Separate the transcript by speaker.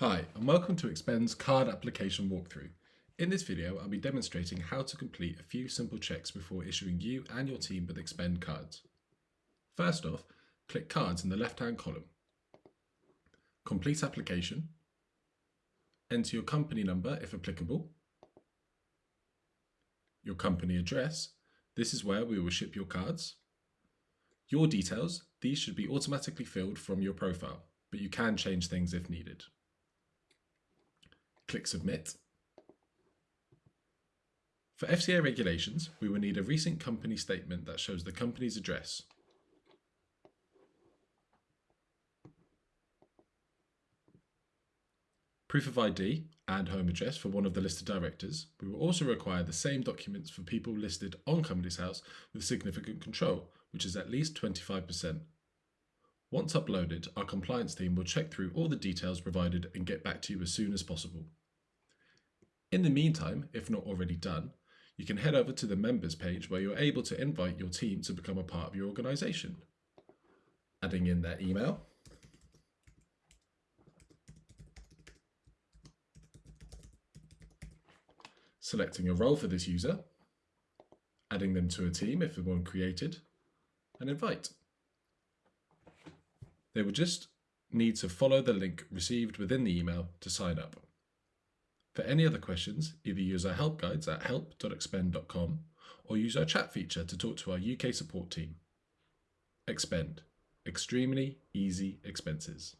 Speaker 1: Hi, and welcome to Expend's card application walkthrough. In this video, I'll be demonstrating how to complete a few simple checks before issuing you and your team with Expend cards. First off, click Cards in the left-hand column. Complete application. Enter your company number if applicable. Your company address. This is where we will ship your cards. Your details. These should be automatically filled from your profile, but you can change things if needed. Click Submit. For FCA regulations, we will need a recent company statement that shows the company's address. Proof of ID and home address for one of the listed directors. We will also require the same documents for people listed on Companies House with significant control, which is at least 25%. Once uploaded, our compliance team will check through all the details provided and get back to you as soon as possible. In the meantime, if not already done, you can head over to the members page where you're able to invite your team to become a part of your organisation. Adding in their email, selecting a role for this user, adding them to a team if one created, and invite. They will just need to follow the link received within the email to sign up. For any other questions, either use our help guides at help.expend.com or use our chat feature to talk to our UK support team. Expend. Extremely easy expenses.